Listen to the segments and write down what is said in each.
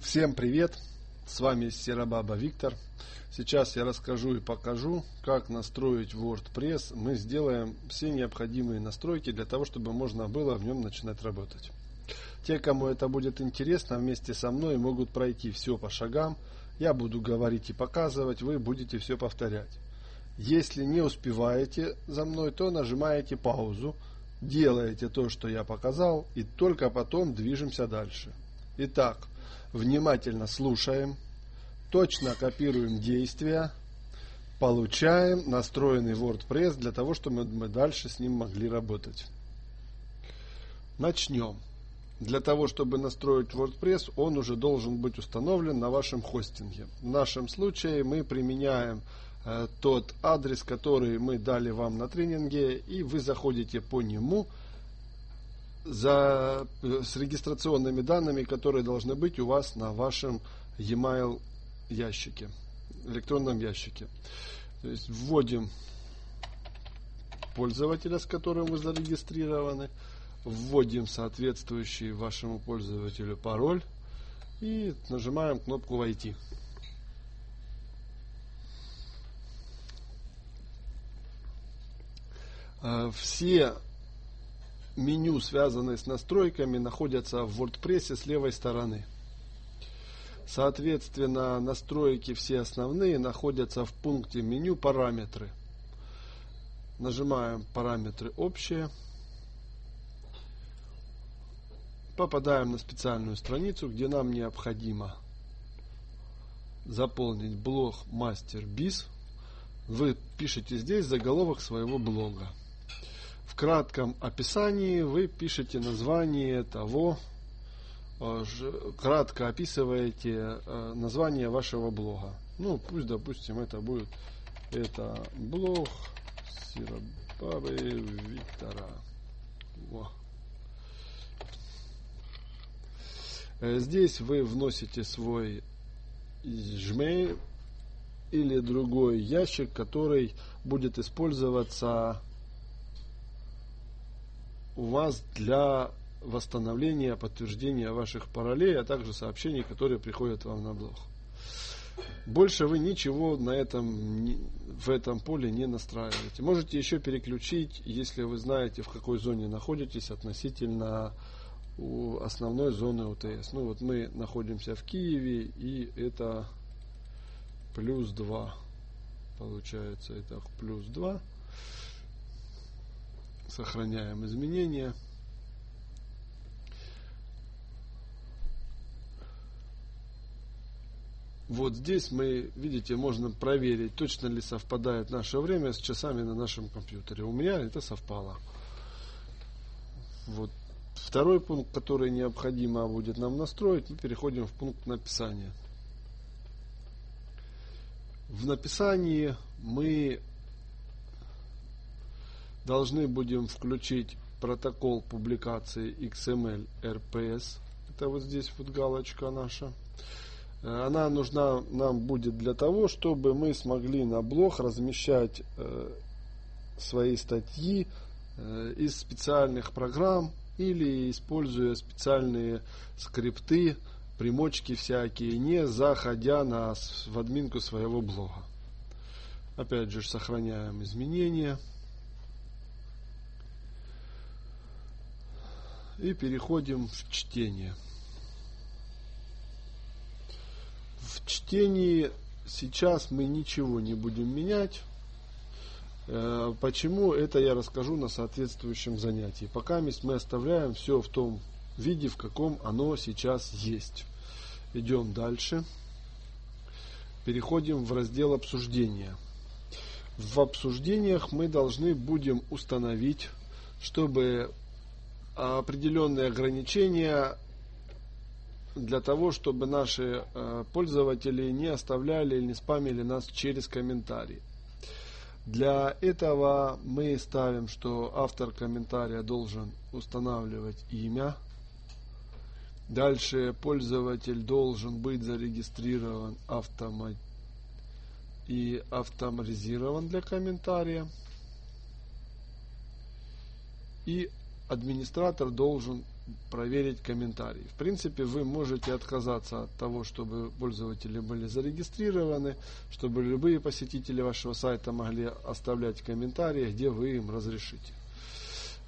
Всем привет! С вами Серабаба Виктор. Сейчас я расскажу и покажу, как настроить WordPress. Мы сделаем все необходимые настройки для того, чтобы можно было в нем начинать работать. Те, кому это будет интересно, вместе со мной могут пройти все по шагам. Я буду говорить и показывать, вы будете все повторять. Если не успеваете за мной, то нажимаете паузу, делаете то, что я показал, и только потом движемся дальше. Итак, внимательно слушаем, точно копируем действия, получаем настроенный WordPress для того, чтобы мы дальше с ним могли работать. Начнем. Для того, чтобы настроить WordPress, он уже должен быть установлен на вашем хостинге. В нашем случае мы применяем э, тот адрес, который мы дали вам на тренинге, и вы заходите по нему за, э, с регистрационными данными, которые должны быть у вас на вашем e-mail ящике, электронном ящике. То есть вводим пользователя, с которым вы зарегистрированы, вводим соответствующий вашему пользователю пароль и нажимаем кнопку «Войти». Э, все меню, связанные с настройками, находятся в WordPress с левой стороны. Соответственно, настройки все основные находятся в пункте меню «Параметры». Нажимаем «Параметры общие». Попадаем на специальную страницу, где нам необходимо заполнить блог Мастер Биз. Вы пишете здесь заголовок своего блога кратком описании вы пишете название того, э, кратко описываете э, название вашего блога. Ну, пусть, допустим, это будет это блог Сиробабы Виктора. Во. Э, здесь вы вносите свой Gmail или другой ящик, который будет использоваться у вас для восстановления, подтверждения ваших паролей, а также сообщений, которые приходят вам на блог. Больше вы ничего на этом, в этом поле не настраиваете. Можете еще переключить, если вы знаете, в какой зоне находитесь относительно основной зоны УТС. Ну вот мы находимся в Киеве, и это плюс 2. Получается, это плюс 2. Сохраняем изменения. Вот здесь мы, видите, можно проверить, точно ли совпадает наше время с часами на нашем компьютере. У меня это совпало. Вот второй пункт, который необходимо будет нам настроить, мы переходим в пункт написания. В написании мы должны будем включить протокол публикации XML RPS. Это вот здесь вот галочка наша. Э, она нужна нам будет для того, чтобы мы смогли на блог размещать э, свои статьи э, из специальных программ или используя специальные скрипты, примочки всякие, не заходя на, в админку своего блога. Опять же сохраняем изменения. И переходим в чтение. В чтении сейчас мы ничего не будем менять. Э, почему, это я расскажу на соответствующем занятии. Пока мы оставляем все в том виде, в каком оно сейчас есть. Идем дальше. Переходим в раздел обсуждения. В обсуждениях мы должны будем установить, чтобы определенные ограничения для того, чтобы наши э, пользователи не оставляли или не спамили нас через комментарии. Для этого мы ставим, что автор комментария должен устанавливать имя. Дальше пользователь должен быть зарегистрирован автомат и автоматизирован для комментария. И администратор должен проверить комментарии. В принципе, вы можете отказаться от того, чтобы пользователи были зарегистрированы, чтобы любые посетители вашего сайта могли оставлять комментарии, где вы им разрешите.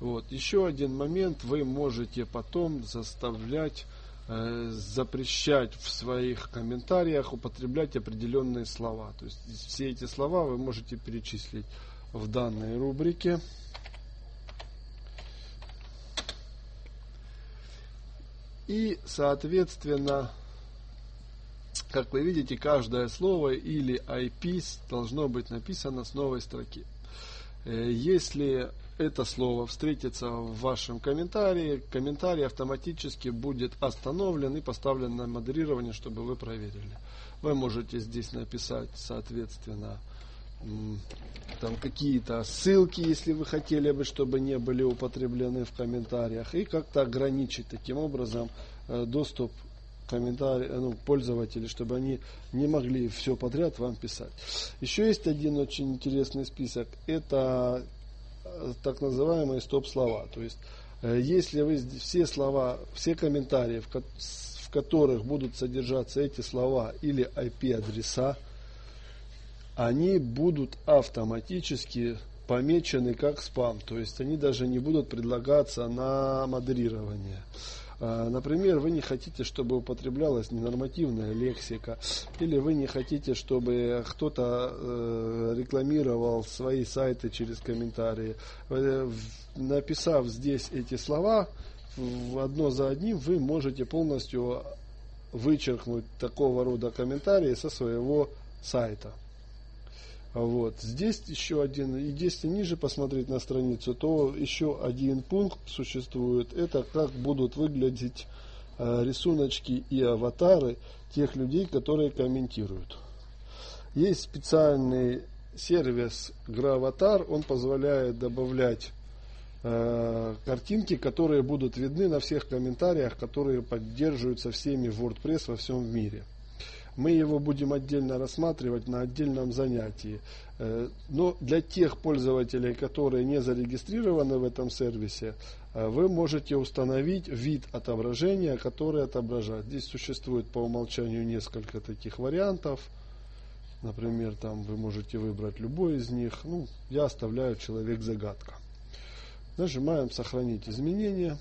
Вот. Еще один момент, вы можете потом заставлять э, запрещать в своих комментариях употреблять определенные слова. То есть все эти слова вы можете перечислить в данной рубрике. И, соответственно, как вы видите, каждое слово или IP должно быть написано с новой строки. Э, если это слово встретится в вашем комментарии, комментарий автоматически будет остановлен и поставлен на модерирование, чтобы вы проверили. Вы можете здесь написать, соответственно, там какие-то ссылки, если вы хотели бы, чтобы не были употреблены в комментариях, и как-то ограничить таким образом э, доступ комментарий, ну, пользователей, чтобы они не могли все подряд вам писать. Еще есть один очень интересный список. Это э, так называемые стоп-слова. То есть, э, если вы все слова, все комментарии, в которых будут содержаться эти слова или IP-адреса, они будут автоматически помечены как спам. То есть они даже не будут предлагаться на модерирование. А, например, вы не хотите, чтобы употреблялась ненормативная лексика, или вы не хотите, чтобы кто-то э, рекламировал свои сайты через комментарии. Э, написав здесь эти слова, одно за одним вы можете полностью вычеркнуть такого рода комментарии со своего сайта. Вот. Здесь еще один, и если ниже посмотреть на страницу, то еще один пункт существует. Это как будут выглядеть э, рисуночки и аватары тех людей, которые комментируют. Есть специальный сервис Gravavatar, он позволяет добавлять э, картинки, которые будут видны на всех комментариях, которые поддерживаются всеми WordPress во всем мире. Мы его будем отдельно рассматривать на отдельном занятии. Э, но для тех пользователей, которые не зарегистрированы в этом сервисе, э, вы можете установить вид отображения, который отображает. Здесь существует по умолчанию несколько таких вариантов. Например, там вы можете выбрать любой из них. Ну, я оставляю человек-загадка. Нажимаем «Сохранить изменения».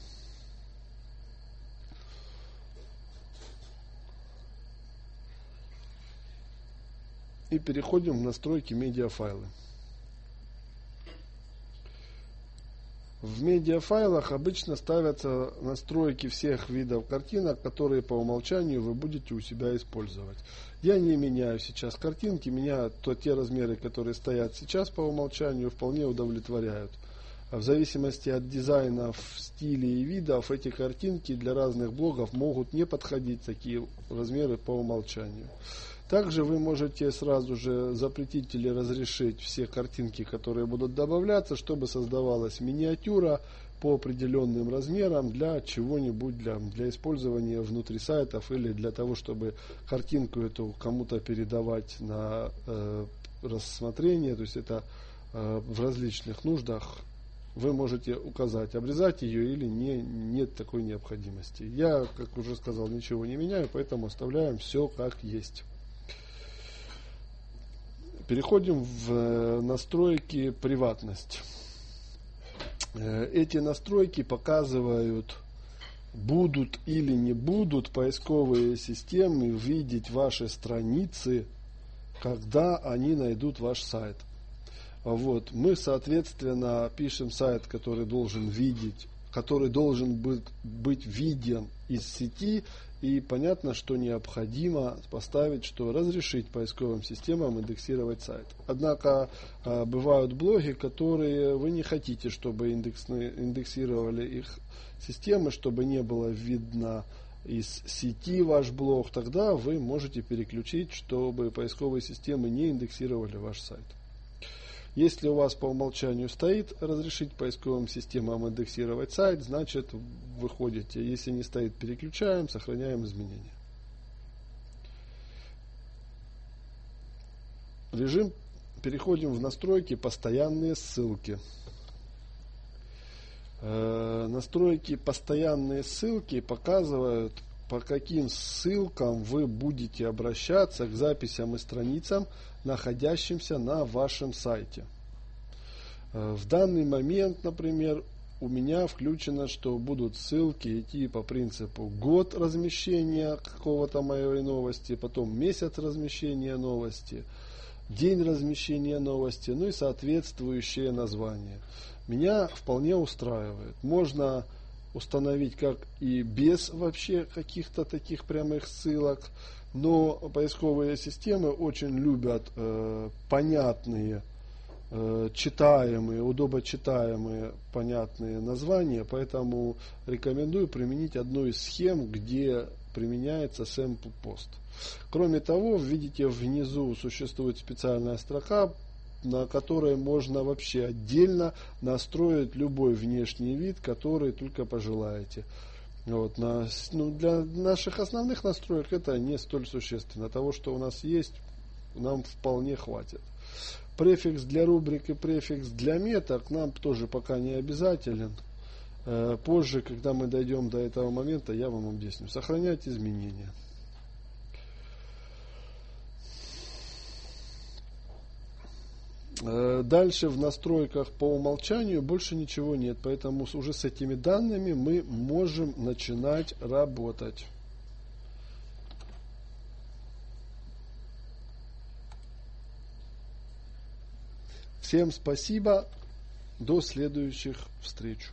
И переходим в настройки медиафайлы. В медиафайлах обычно ставятся настройки всех видов картинок, которые по умолчанию вы будете у себя использовать. Я не меняю сейчас картинки, меня то те размеры, которые стоят сейчас по умолчанию, вполне удовлетворяют. В зависимости от дизайнов, стилей и видов, эти картинки для разных блогов могут не подходить такие размеры по умолчанию. Также вы можете сразу же запретить или разрешить все картинки, которые будут добавляться, чтобы создавалась миниатюра по определенным размерам для чего-нибудь, для, для использования внутри сайтов или для того, чтобы картинку эту кому-то передавать на э, рассмотрение. То есть это э, в различных нуждах вы можете указать, обрезать ее или не, нет такой необходимости. Я, как уже сказал, ничего не меняю, поэтому оставляем все как есть. Переходим в э, настройки приватность. Э, эти настройки показывают, будут или не будут поисковые системы видеть ваши страницы, когда они найдут ваш сайт. Вот. Мы, соответственно, пишем сайт, который должен видеть, который должен быть, быть виден из сети и понятно, что необходимо поставить, что разрешить поисковым системам индексировать сайт. Однако а, бывают блоги, которые вы не хотите, чтобы индексировали их системы, чтобы не было видно из сети ваш блог, тогда вы можете переключить, чтобы поисковые системы не индексировали ваш сайт. Если у вас по умолчанию стоит разрешить поисковым системам индексировать сайт, значит выходите. Если не стоит, переключаем, сохраняем изменения. Режим. Переходим в настройки постоянные ссылки. Э, настройки постоянные ссылки показывают, по каким ссылкам вы будете обращаться к записям и страницам, находящимся на вашем сайте. Э, в данный момент, например, у меня включено, что будут ссылки идти по принципу год размещения какого-то моей новости, потом месяц размещения новости, день размещения новости, ну и соответствующее название. Меня вполне устраивает. Можно установить как и без вообще каких-то таких прямых ссылок, но поисковые системы очень любят э, понятные Э, читаемые, удобочитаемые, понятные названия, поэтому рекомендую применить одну из схем, где применяется sample post. Кроме того, видите, внизу существует специальная строка, на которой можно вообще отдельно настроить любой внешний вид, который только пожелаете. Вот, на, ну, для наших основных настроек это не столь существенно. Того, что у нас есть, нам вполне хватит. Префикс для рубрик и префикс для меток нам тоже пока не обязателен. Э, позже, когда мы дойдем до этого момента, я вам объясню. Сохранять изменения. Дальше в настройках по умолчанию больше ничего нет, поэтому уже с этими данными мы можем начинать работать. Всем спасибо. До следующих встреч.